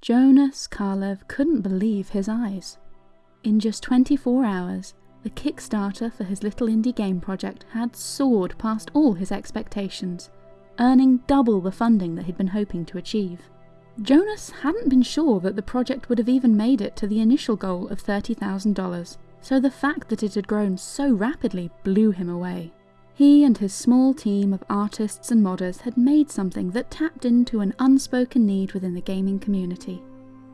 Jonas Kaerlev couldn't believe his eyes. In just 24 hours, the Kickstarter for his little indie game project had soared past all his expectations, earning double the funding that he'd been hoping to achieve. Jonas hadn't been sure that the project would have even made it to the initial goal of $30,000, so the fact that it had grown so rapidly blew him away. He and his small team of artists and modders had made something that tapped into an unspoken need within the gaming community.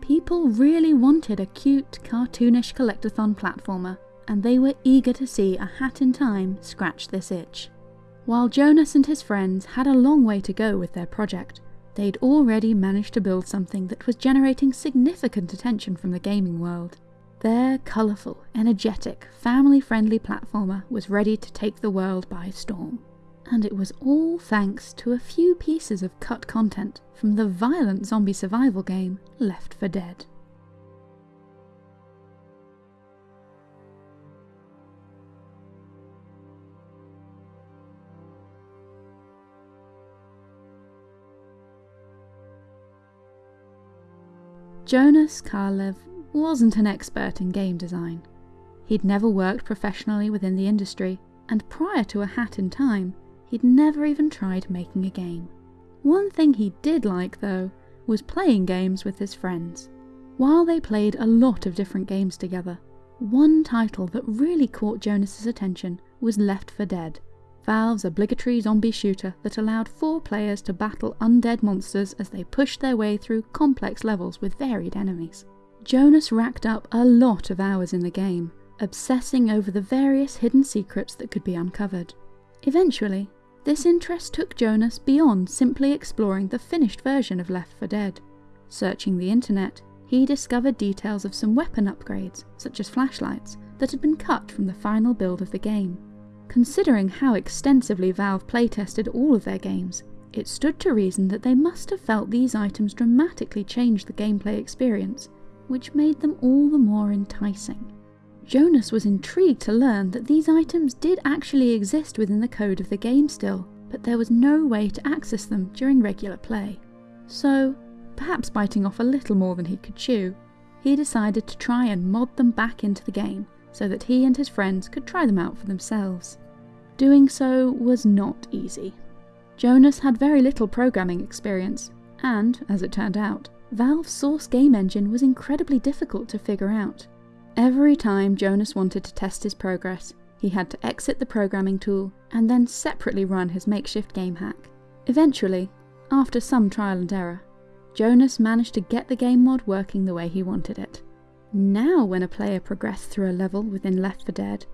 People really wanted a cute, cartoonish collectathon platformer, and they were eager to see a hat in time scratch this itch. While Jonas and his friends had a long way to go with their project, they'd already managed to build something that was generating significant attention from the gaming world. Their colourful, energetic, family friendly platformer was ready to take the world by storm. And it was all thanks to a few pieces of cut content from the violent zombie survival game Left 4 Dead. Jonas Kaerlev wasn't an expert in game design. He'd never worked professionally within the industry, and prior to A Hat in Time, he'd never even tried making a game. One thing he did like, though, was playing games with his friends. While they played a lot of different games together, one title that really caught Jonas's attention was Left 4 Dead, Valve's obligatory zombie shooter that allowed four players to battle undead monsters as they pushed their way through complex levels with varied enemies. Jonas racked up a lot of hours in the game, obsessing over the various hidden secrets that could be uncovered. Eventually, this interest took Jonas beyond simply exploring the finished version of Left 4 Dead. Searching the internet, he discovered details of some weapon upgrades, such as flashlights, that had been cut from the final build of the game. Considering how extensively Valve playtested all of their games, it stood to reason that they must have felt these items dramatically changed the gameplay experience, which made them all the more enticing. Jonas was intrigued to learn that these items did actually exist within the code of the game still, but there was no way to access them during regular play. So, perhaps biting off a little more than he could chew, he decided to try and mod them back into the game so that he and his friends could try them out for themselves. Doing so was not easy. Jonas had very little programming experience, and, as it turned out, Valve's source game engine was incredibly difficult to figure out. Every time Jonas wanted to test his progress, he had to exit the programming tool and then separately run his makeshift game hack. Eventually, after some trial and error, Jonas managed to get the game mod working the way he wanted it. Now when a player progressed through a level within Left 4 Dead,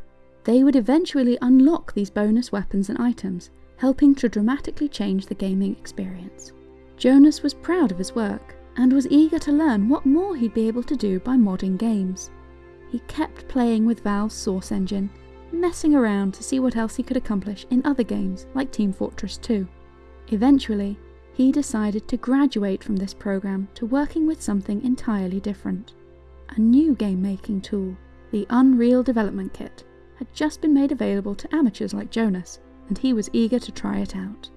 they would eventually unlock these bonus weapons and items, helping to dramatically change the gaming experience. Jonas was proud of his work, and was eager to learn what more he'd be able to do by modding games. He kept playing with Valve's Source engine, messing around to see what else he could accomplish in other games like Team Fortress 2. Eventually, he decided to graduate from this program to working with something entirely different. A new game making tool, the Unreal Development Kit, had just been made available to amateurs like Jonas, and he was eager to try it out.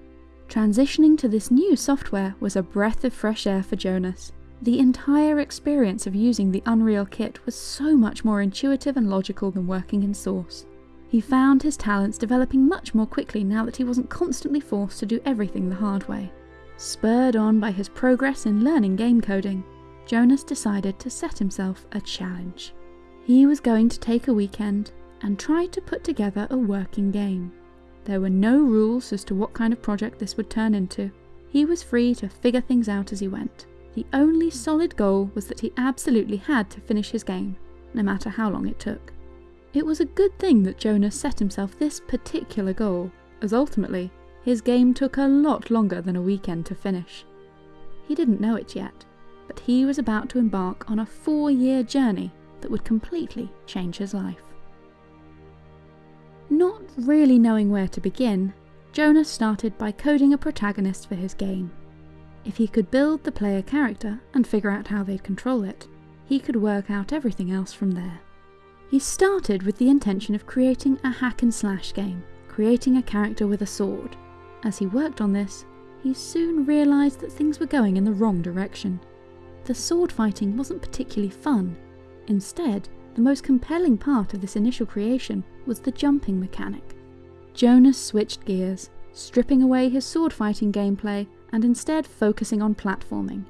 Transitioning to this new software was a breath of fresh air for Jonas. The entire experience of using the Unreal Kit was so much more intuitive and logical than working in Source. He found his talents developing much more quickly now that he wasn't constantly forced to do everything the hard way. Spurred on by his progress in learning game coding, Jonas decided to set himself a challenge. He was going to take a weekend and try to put together a working game. There were no rules as to what kind of project this would turn into. He was free to figure things out as he went. The only solid goal was that he absolutely had to finish his game, no matter how long it took. It was a good thing that Jonah set himself this particular goal, as ultimately, his game took a lot longer than a weekend to finish. He didn't know it yet, but he was about to embark on a four year journey that would completely change his life. Not really knowing where to begin, Jonas started by coding a protagonist for his game. If he could build the player character and figure out how they'd control it, he could work out everything else from there. He started with the intention of creating a hack and slash game, creating a character with a sword. As he worked on this, he soon realised that things were going in the wrong direction. the sword fighting wasn't particularly fun. Instead, the most compelling part of this initial creation was the jumping mechanic. Jonas switched gears, stripping away his sword fighting gameplay and instead focusing on platforming.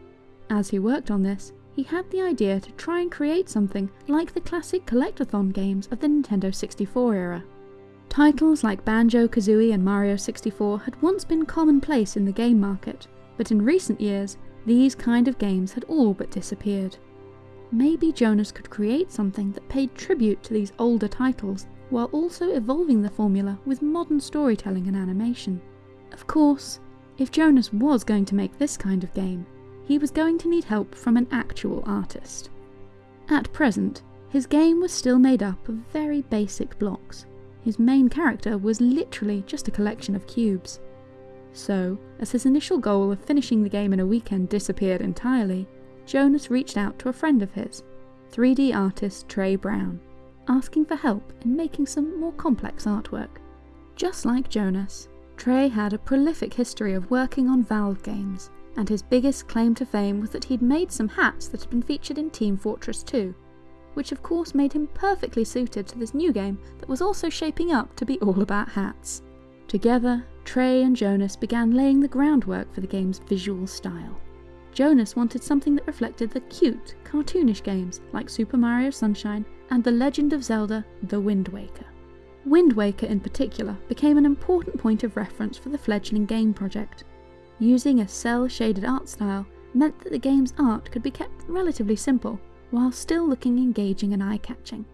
As he worked on this, he had the idea to try and create something like the classic collectathon games of the Nintendo 64 era. Titles like Banjo Kazooie and Mario 64 had once been commonplace in the game market, but in recent years, these kind of games had all but disappeared. Maybe Jonas could create something that paid tribute to these older titles while also evolving the formula with modern storytelling and animation. Of course, if Jonas was going to make this kind of game, he was going to need help from an actual artist. At present, his game was still made up of very basic blocks. His main character was literally just a collection of cubes. So, as his initial goal of finishing the game in a weekend disappeared entirely, Jonas reached out to a friend of his, 3D artist Trey Brown, asking for help in making some more complex artwork. Just like Jonas, Trey had a prolific history of working on Valve games, and his biggest claim to fame was that he'd made some hats that had been featured in Team Fortress 2, which of course made him perfectly suited to this new game that was also shaping up to be all about hats. Together, Trey and Jonas began laying the groundwork for the game's visual style. Jonas wanted something that reflected the cute, cartoonish games like Super Mario Sunshine and The Legend of Zelda The Wind Waker. Wind Waker in particular became an important point of reference for the fledgling game project. Using a cel-shaded art style meant that the game's art could be kept relatively simple, while still looking engaging and eye-catching.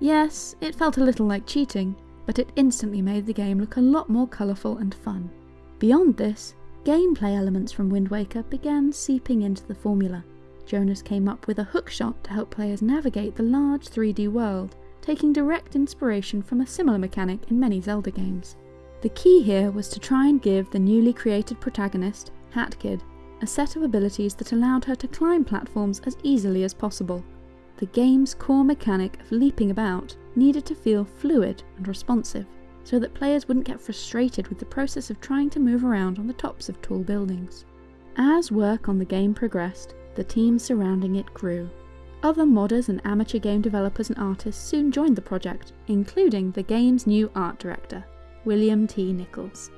Yes, it felt a little like cheating, but it instantly made the game look a lot more colourful and fun. Beyond this, gameplay elements from Wind Waker began seeping into the formula. Jonas came up with a hookshot to help players navigate the large 3D world, taking direct inspiration from a similar mechanic in many Zelda games. The key here was to try and give the newly created protagonist, Hat Kid, a set of abilities that allowed her to climb platforms as easily as possible. The game's core mechanic of leaping about needed to feel fluid and responsive so that players wouldn't get frustrated with the process of trying to move around on the tops of tall buildings. As work on the game progressed, the team surrounding it grew. Other modders and amateur game developers and artists soon joined the project, including the game's new art director, William T. Nichols.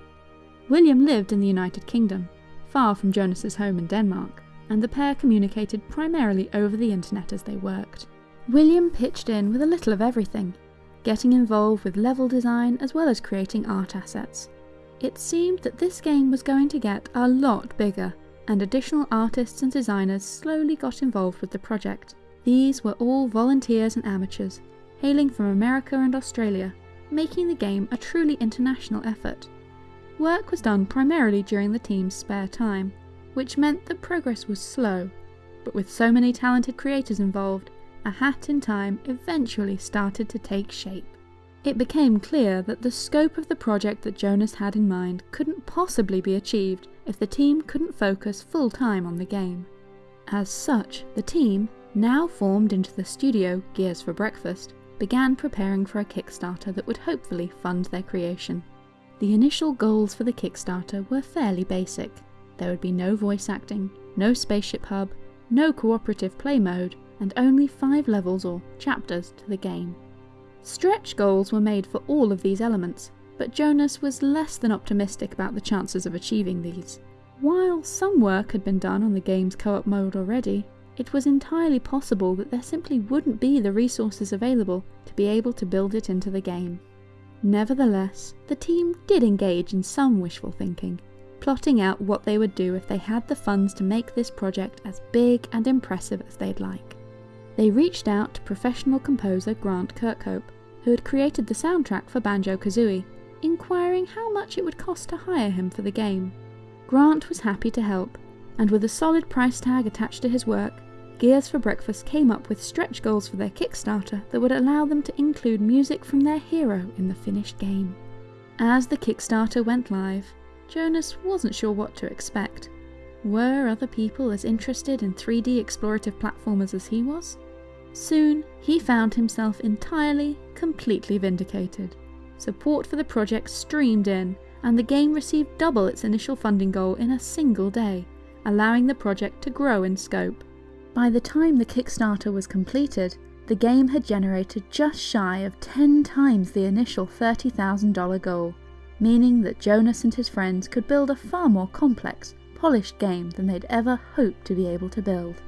William lived in the United Kingdom, far from Jonas's home in Denmark, and the pair communicated primarily over the internet as they worked. William pitched in with a little of everything, getting involved with level design as well as creating art assets. It seemed that this game was going to get a lot bigger, and additional artists and designers slowly got involved with the project. These were all volunteers and amateurs, hailing from America and Australia, making the game a truly international effort. Work was done primarily during the team's spare time, which meant that progress was slow, but with so many talented creators involved, a hat in time eventually started to take shape. It became clear that the scope of the project that Jonas had in mind couldn't possibly be achieved if the team couldn't focus full time on the game. As such, the team, now formed into the studio Gears for Breakfast, began preparing for a Kickstarter that would hopefully fund their creation. The initial goals for the Kickstarter were fairly basic. There would be no voice acting, no spaceship hub, no cooperative play mode, and only 5 levels or chapters to the game. Stretch goals were made for all of these elements, but Jonas was less than optimistic about the chances of achieving these. While some work had been done on the game's co-op mode already, it was entirely possible that there simply wouldn't be the resources available to be able to build it into the game. Nevertheless, the team did engage in some wishful thinking, plotting out what they would do if they had the funds to make this project as big and impressive as they'd like. They reached out to professional composer Grant Kirkhope, who had created the soundtrack for Banjo Kazooie, inquiring how much it would cost to hire him for the game. Grant was happy to help, and with a solid price tag attached to his work, Gears for Breakfast came up with stretch goals for their Kickstarter that would allow them to include music from their hero in the finished game. As the Kickstarter went live, Jonas wasn't sure what to expect. Were other people as interested in 3D explorative platformers as he was? Soon, he found himself entirely, completely vindicated. Support for the project streamed in, and the game received double its initial funding goal in a single day, allowing the project to grow in scope. By the time the Kickstarter was completed, the game had generated just shy of 10 times the initial $30,000 goal, meaning that Jonas and his friends could build a far more complex, polished game than they'd ever hoped to be able to build.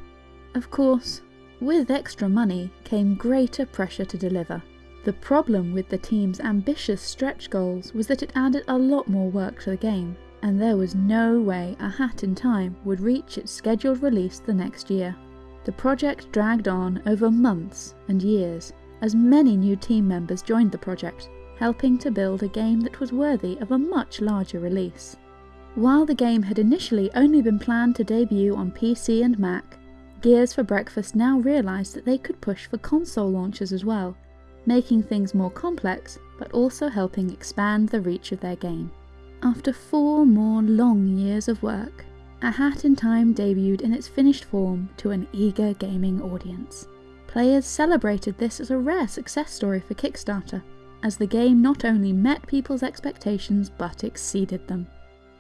Of course, with extra money came greater pressure to deliver. The problem with the team's ambitious stretch goals was that it added a lot more work to the game, and there was no way A Hat in Time would reach its scheduled release the next year. The project dragged on over months and years as many new team members joined the project, helping to build a game that was worthy of a much larger release. While the game had initially only been planned to debut on PC and Mac, Gears for Breakfast now realised that they could push for console launches as well, making things more complex but also helping expand the reach of their game. After four more long years of work, A Hat in Time debuted in its finished form to an eager gaming audience. Players celebrated this as a rare success story for Kickstarter, as the game not only met people's expectations but exceeded them.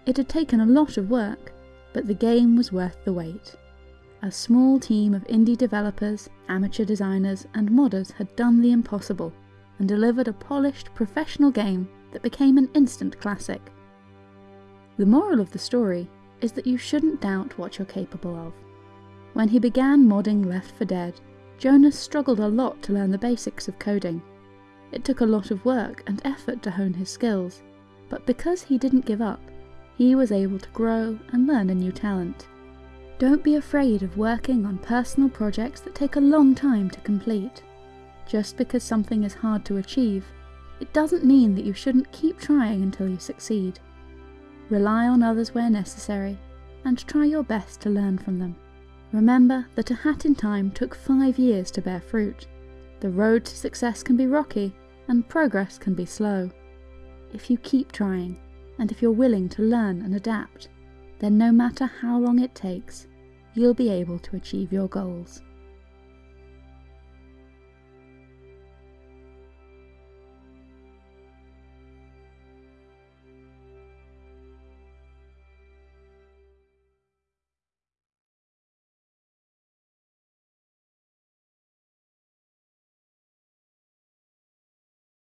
It had taken a lot of work, but the game was worth the wait. A small team of indie developers, amateur designers, and modders had done the impossible and delivered a polished, professional game that became an instant classic. The moral of the story is that you shouldn't doubt what you're capable of. When he began modding Left 4 Dead, Jonas struggled a lot to learn the basics of coding. It took a lot of work and effort to hone his skills, but because he didn't give up, he was able to grow and learn a new talent. Don't be afraid of working on personal projects that take a long time to complete. Just because something is hard to achieve, it doesn't mean that you shouldn't keep trying until you succeed. Rely on others where necessary, and try your best to learn from them. Remember that A Hat in Time took five years to bear fruit. The road to success can be rocky, and progress can be slow. If you keep trying, and if you're willing to learn and adapt, then no matter how long it takes, you'll be able to achieve your goals.